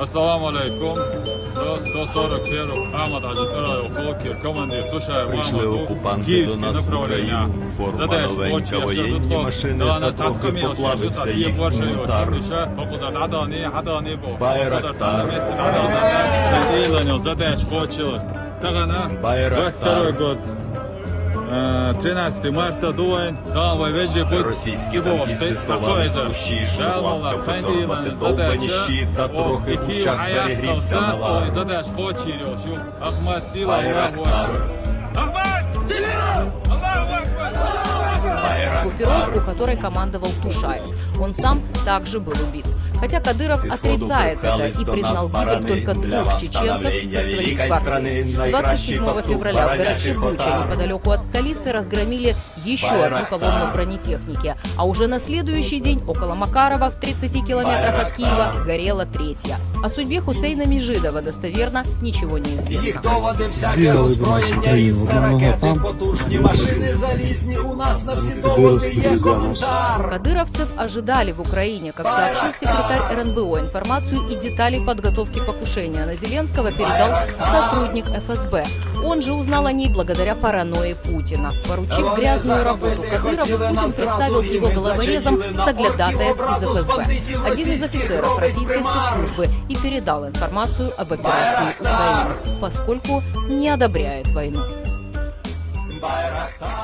Ассаламу алейкум. Со 141 Ахмад Аджитура Хокер, командир Тушаев Прийшли Мамаду, окупанти до Київське нас в направлення. Україну, форма Задаєш, новенька, очі, воєнні що машини, тут, та на трохи цацкамі, поплавився що тут, їх є борше, мунтар. що ще, Окузар Адані, Адані бо. Байрактар. Задаєш, хочешь. Тагана, Байрактар. 22 год. Э, 13 марта дуайн, да, вы вежи будет Російські танкісти сховали свущі, лапка посорбати довбані щит, та трохи в ущах перегрівся навар. Задаш хочерю, що Ахмад сила, Аллаху Байрактар. Акбар. Ахмад сила! Аллаху Акбар! группировку, которой командовал Тушаев. Он сам также был убит. Хотя Кадыров отрицает это и признал гибель только двух чеченцев из своих партий. страны, наикращий 27 пастух февраля в городке Буча, неподалеку от столицы, разгромили еще одну колонну бронетехники. А уже на следующий день около Макарова в 30 километрах от. Киева горела третья. О судьбе Хусейна Межидова достоверно ничего не известно. Їх доводи всяке Бігали до нас в озброєння, Україну, різне одного ракети, там. потужні машини залізні. У нас на всі доводи Білоруські є друзі коментар. Кадыровцев ожидали в Украине. Как сообщил секретарь РНБО, информацию и детали подготовки покушения на Зеленского передал сотрудник ФСБ. Он же узнал о ней благодаря паранойи Путина. Поручив грязную работу Кадырову, Путин приставил к его головорезам соглядатаев из ФСБ. Один из офицеров российской спецслужбы и передал информацию об операции Украины, поскольку не одобряет войну. Байрактар.